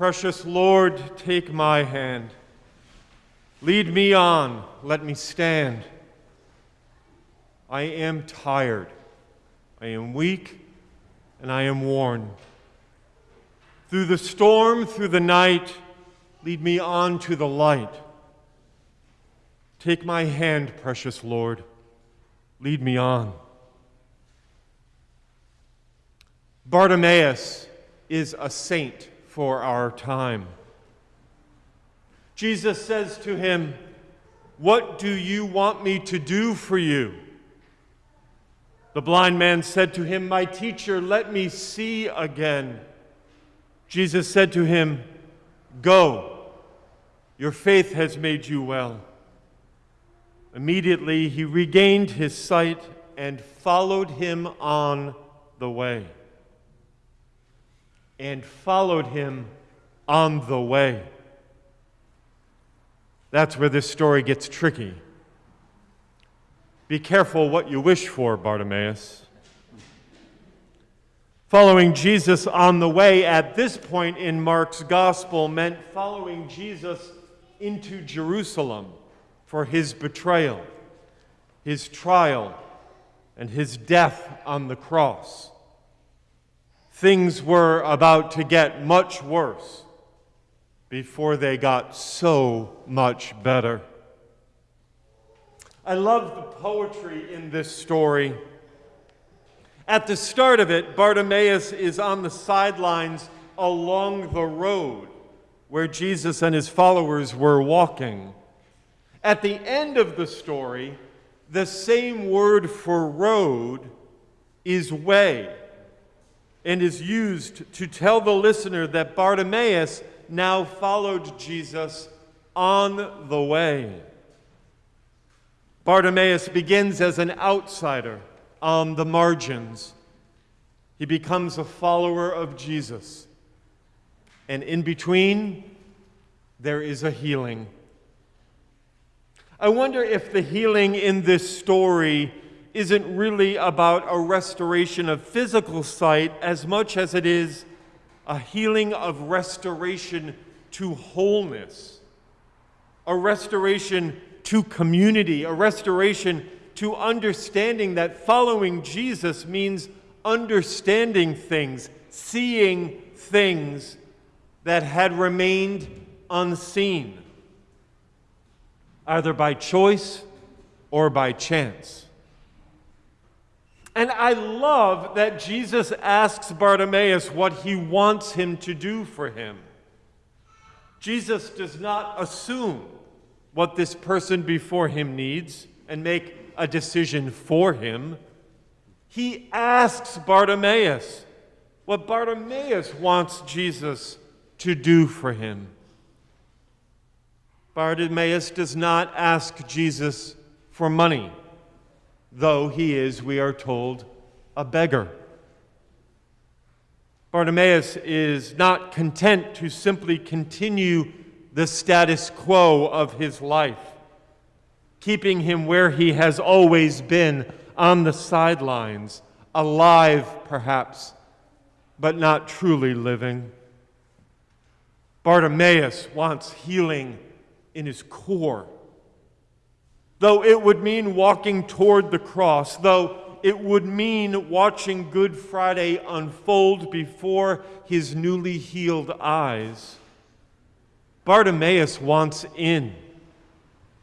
Precious Lord, take my hand. Lead me on, let me stand. I am tired, I am weak, and I am worn. Through the storm, through the night, lead me on to the light. Take my hand, precious Lord, lead me on. Bartimaeus is a saint for our time. Jesus says to him, What do you want me to do for you? The blind man said to him, My teacher, let me see again. Jesus said to him, Go, your faith has made you well. Immediately he regained his sight and followed him on the way and followed him on the way. That's where this story gets tricky. Be careful what you wish for, Bartimaeus. Following Jesus on the way at this point in Mark's gospel meant following Jesus into Jerusalem for his betrayal, his trial, and his death on the cross things were about to get much worse before they got so much better. I love the poetry in this story. At the start of it, Bartimaeus is on the sidelines along the road where Jesus and his followers were walking. At the end of the story, the same word for road is way and is used to tell the listener that Bartimaeus now followed Jesus on the way. Bartimaeus begins as an outsider on the margins. He becomes a follower of Jesus. And in between, there is a healing. I wonder if the healing in this story isn't really about a restoration of physical sight as much as it is a healing of restoration to wholeness, a restoration to community, a restoration to understanding that following Jesus means understanding things, seeing things that had remained unseen, either by choice or by chance. And I love that Jesus asks Bartimaeus what he wants him to do for him. Jesus does not assume what this person before him needs and make a decision for him. He asks Bartimaeus what Bartimaeus wants Jesus to do for him. Bartimaeus does not ask Jesus for money though he is, we are told, a beggar. Bartimaeus is not content to simply continue the status quo of his life, keeping him where he has always been, on the sidelines, alive perhaps, but not truly living. Bartimaeus wants healing in his core though it would mean walking toward the cross, though it would mean watching Good Friday unfold before his newly healed eyes. Bartimaeus wants in,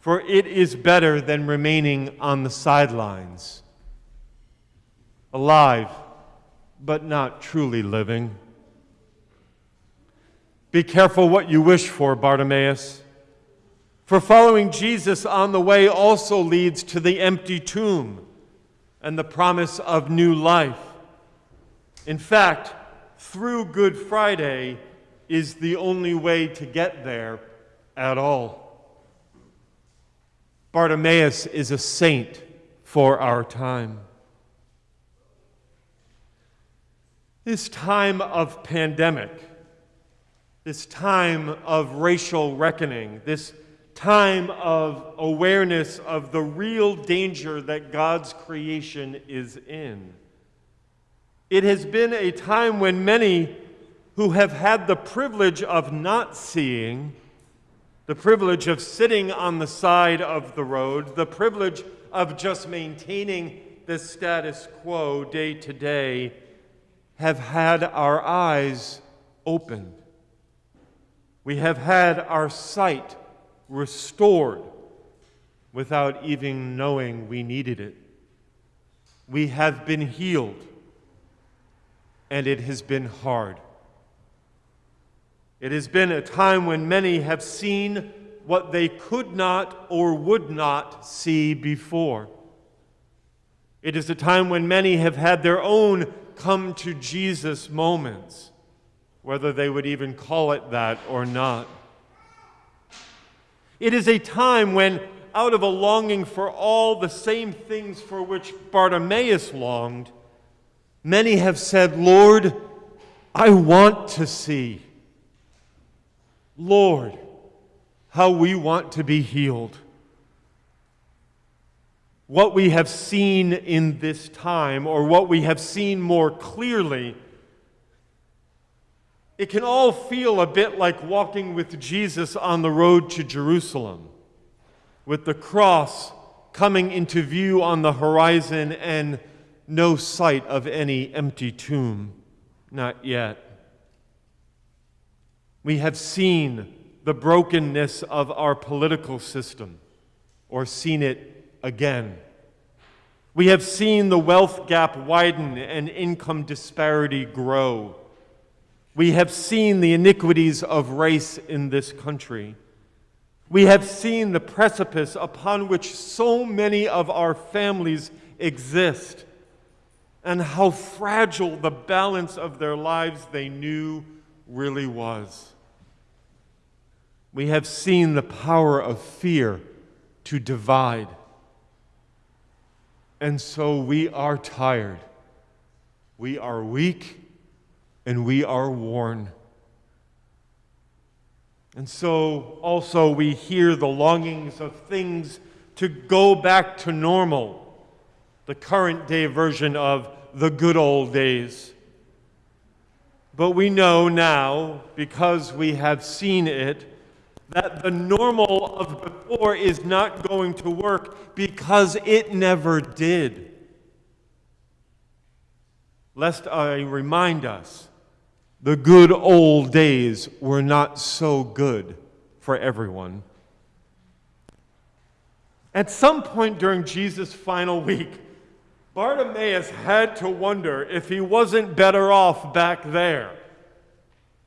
for it is better than remaining on the sidelines, alive, but not truly living. Be careful what you wish for, Bartimaeus. For following Jesus on the way also leads to the empty tomb and the promise of new life. In fact, through Good Friday is the only way to get there at all. Bartimaeus is a saint for our time. This time of pandemic, this time of racial reckoning, this time of awareness of the real danger that God's creation is in. It has been a time when many who have had the privilege of not seeing, the privilege of sitting on the side of the road, the privilege of just maintaining the status quo day to day, have had our eyes opened. We have had our sight restored without even knowing we needed it. We have been healed, and it has been hard. It has been a time when many have seen what they could not or would not see before. It is a time when many have had their own come to Jesus moments, whether they would even call it that or not. It is a time when, out of a longing for all the same things for which Bartimaeus longed, many have said, Lord, I want to see. Lord, how we want to be healed. What we have seen in this time, or what we have seen more clearly, it can all feel a bit like walking with Jesus on the road to Jerusalem, with the cross coming into view on the horizon and no sight of any empty tomb. Not yet. We have seen the brokenness of our political system or seen it again. We have seen the wealth gap widen and income disparity grow. We have seen the iniquities of race in this country. We have seen the precipice upon which so many of our families exist and how fragile the balance of their lives they knew really was. We have seen the power of fear to divide. And so we are tired. We are weak and we are worn. And so also we hear the longings of things to go back to normal, the current day version of the good old days. But we know now, because we have seen it, that the normal of before is not going to work because it never did. Lest I remind us the good old days were not so good for everyone. At some point during Jesus' final week, Bartimaeus had to wonder if he wasn't better off back there,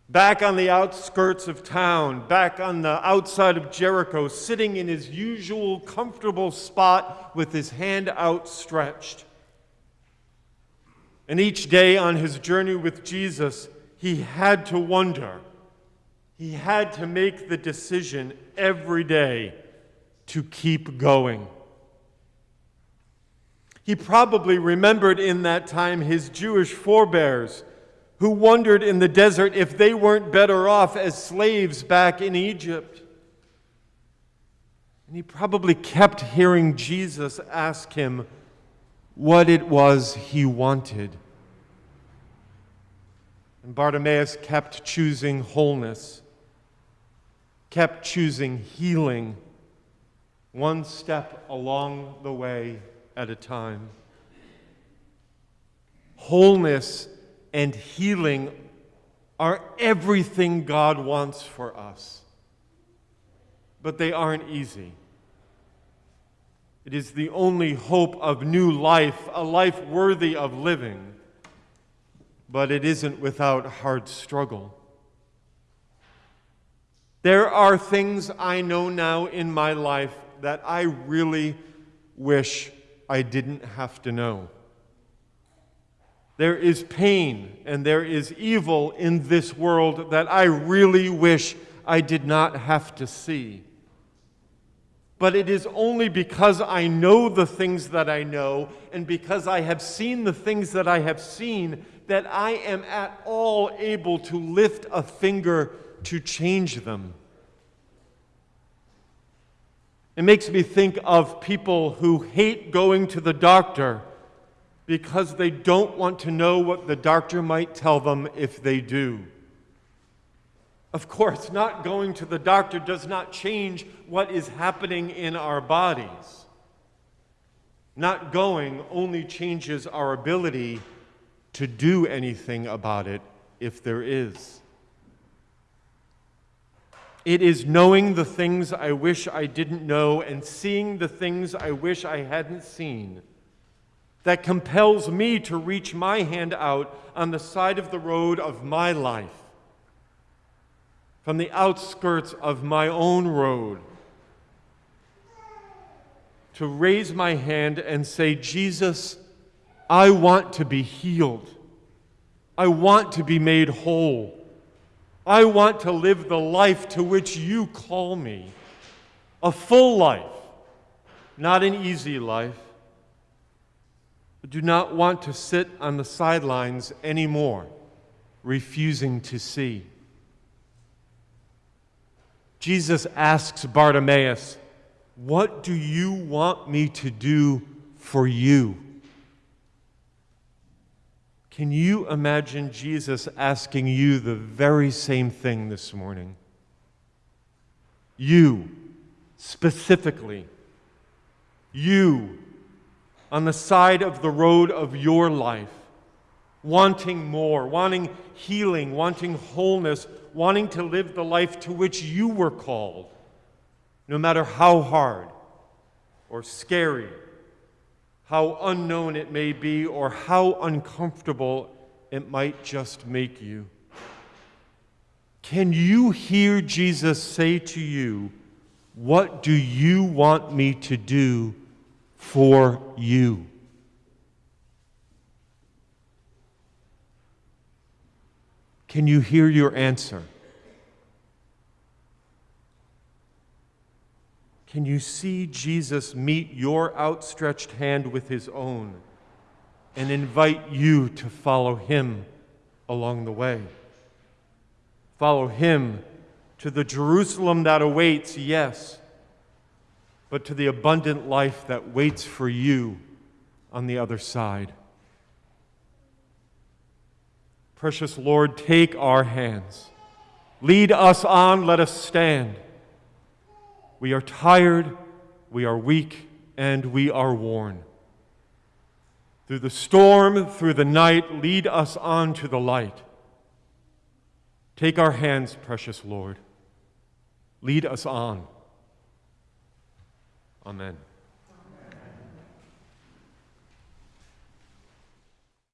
back on the outskirts of town, back on the outside of Jericho, sitting in his usual comfortable spot with his hand outstretched. And each day on his journey with Jesus, he had to wonder. He had to make the decision every day to keep going. He probably remembered in that time his Jewish forebears who wondered in the desert if they weren't better off as slaves back in Egypt. And he probably kept hearing Jesus ask him what it was he wanted. And Bartimaeus kept choosing wholeness, kept choosing healing, one step along the way at a time. Wholeness and healing are everything God wants for us, but they aren't easy. It is the only hope of new life, a life worthy of living but it isn't without hard struggle. There are things I know now in my life that I really wish I didn't have to know. There is pain and there is evil in this world that I really wish I did not have to see. But it is only because I know the things that I know and because I have seen the things that I have seen that I am at all able to lift a finger to change them. It makes me think of people who hate going to the doctor because they don't want to know what the doctor might tell them if they do. Of course, not going to the doctor does not change what is happening in our bodies. Not going only changes our ability to do anything about it if there is. It is knowing the things I wish I didn't know and seeing the things I wish I hadn't seen that compels me to reach my hand out on the side of the road of my life, from the outskirts of my own road, to raise my hand and say, Jesus, I want to be healed. I want to be made whole. I want to live the life to which you call me a full life, not an easy life. I do not want to sit on the sidelines anymore, refusing to see. Jesus asks Bartimaeus, What do you want me to do for you? Can you imagine Jesus asking you the very same thing this morning? You, specifically, you, on the side of the road of your life, wanting more, wanting healing, wanting wholeness, wanting to live the life to which you were called, no matter how hard or scary how unknown it may be, or how uncomfortable it might just make you. Can you hear Jesus say to you, What do you want me to do for you? Can you hear your answer? Can you see Jesus meet your outstretched hand with his own and invite you to follow him along the way? Follow him to the Jerusalem that awaits, yes, but to the abundant life that waits for you on the other side. Precious Lord, take our hands. Lead us on, let us stand. We are tired, we are weak, and we are worn. Through the storm, through the night, lead us on to the light. Take our hands, precious Lord. Lead us on. Amen.